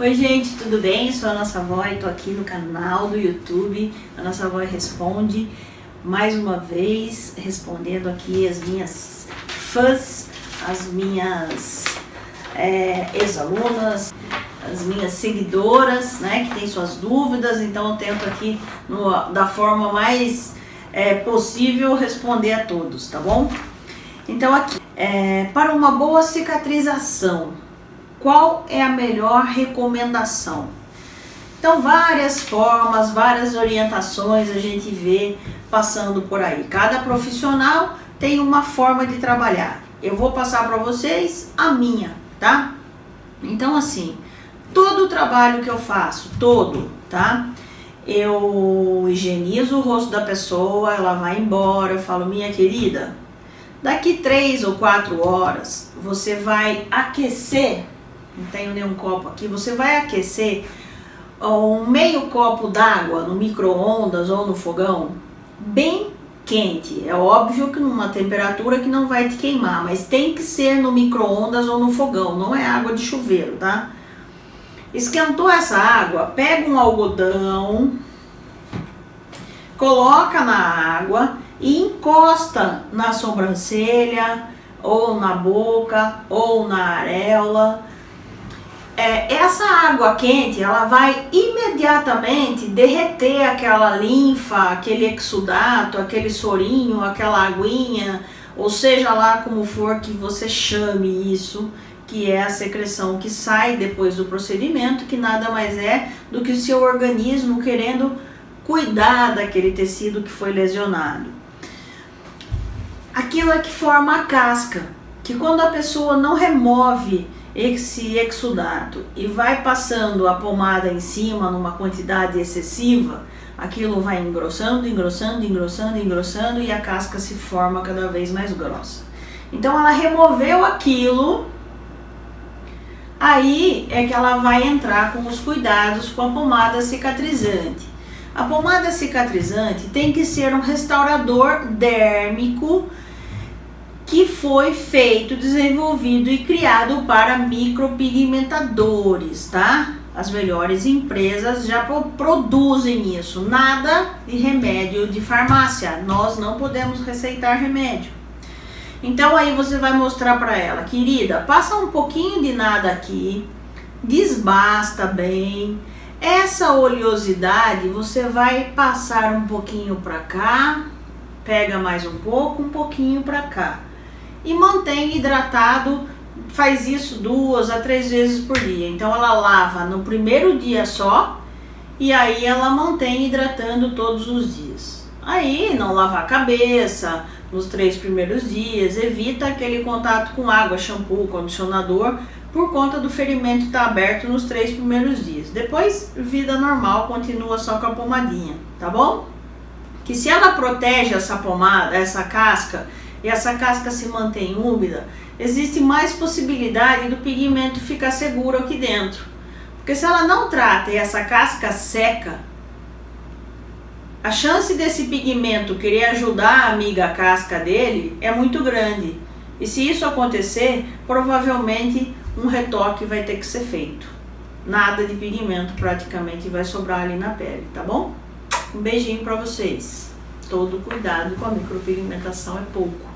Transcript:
Oi gente, tudo bem? Sou a Nossa Avó e tô aqui no canal do YouTube, a Nossa Avó Responde, mais uma vez respondendo aqui as minhas fãs, as minhas é, ex-alunas, as minhas seguidoras, né, que tem suas dúvidas, então eu tento aqui no, da forma mais é, possível responder a todos, tá bom? Então aqui, é, para uma boa cicatrização, qual é a melhor recomendação? Então, várias formas, várias orientações a gente vê passando por aí. Cada profissional tem uma forma de trabalhar. Eu vou passar para vocês a minha, tá? Então, assim, todo o trabalho que eu faço, todo, tá? Eu higienizo o rosto da pessoa, ela vai embora, eu falo, minha querida, daqui três ou quatro horas você vai aquecer não tenho nenhum copo aqui, você vai aquecer um meio copo d'água no micro-ondas ou no fogão, bem quente. É óbvio que numa temperatura que não vai te queimar, mas tem que ser no micro-ondas ou no fogão, não é água de chuveiro, tá? Esquentou essa água, pega um algodão, coloca na água e encosta na sobrancelha, ou na boca, ou na areola, é, essa água quente, ela vai imediatamente derreter aquela linfa, aquele exudato, aquele sorinho, aquela aguinha, ou seja lá como for que você chame isso, que é a secreção que sai depois do procedimento, que nada mais é do que o seu organismo querendo cuidar daquele tecido que foi lesionado. Aquilo é que forma a casca, que quando a pessoa não remove esse exudato e vai passando a pomada em cima numa quantidade excessiva, aquilo vai engrossando, engrossando, engrossando, engrossando e a casca se forma cada vez mais grossa. Então ela removeu aquilo, aí é que ela vai entrar com os cuidados com a pomada cicatrizante. A pomada cicatrizante tem que ser um restaurador dérmico que foi feito, desenvolvido e criado para micropigmentadores, tá? As melhores empresas já produzem isso, nada de remédio de farmácia, nós não podemos receitar remédio. Então aí você vai mostrar para ela, querida, passa um pouquinho de nada aqui, desbasta bem, essa oleosidade você vai passar um pouquinho para cá, pega mais um pouco, um pouquinho para cá e mantém hidratado, faz isso duas a três vezes por dia. Então ela lava no primeiro dia só e aí ela mantém hidratando todos os dias. Aí não lava a cabeça nos três primeiros dias, evita aquele contato com água, shampoo, condicionador, por conta do ferimento estar tá aberto nos três primeiros dias. Depois, vida normal, continua só com a pomadinha, tá bom? Que se ela protege essa pomada, essa casca, e essa casca se mantém úmida, existe mais possibilidade do pigmento ficar seguro aqui dentro. Porque se ela não trata e essa casca seca, a chance desse pigmento querer ajudar a amiga casca dele é muito grande. E se isso acontecer, provavelmente um retoque vai ter que ser feito. Nada de pigmento praticamente vai sobrar ali na pele, tá bom? Um beijinho para vocês. Todo cuidado com a micropigmentação é pouco.